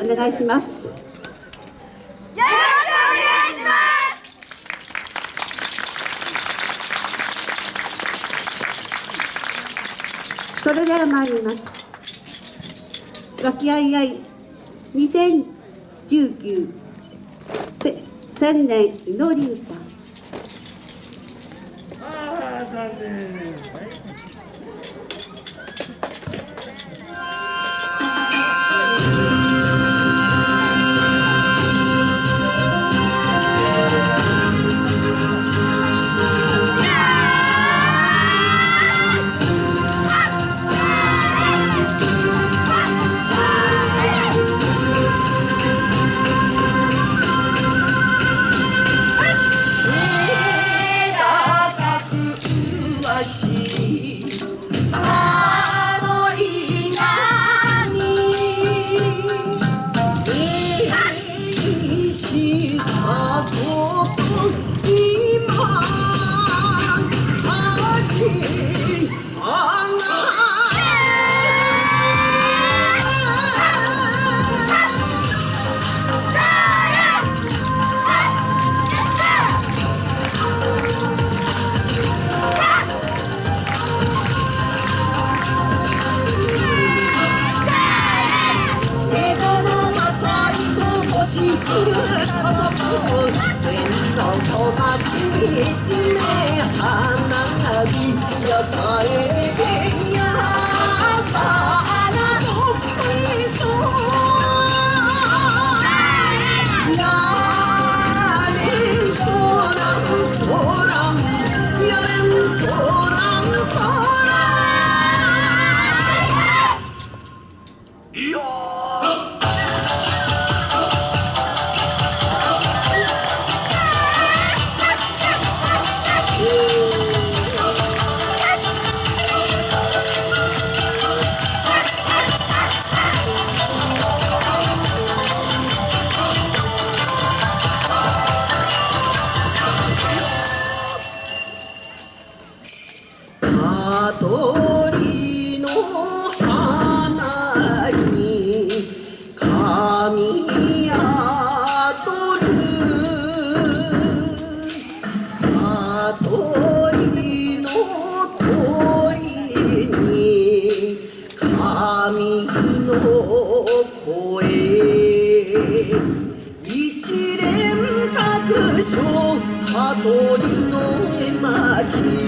お願いします。よろしくお願いします。それでは参ります。和気あいあい。2019千年祈り歌。ああ残念花火野菜で Thank you.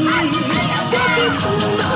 我的父。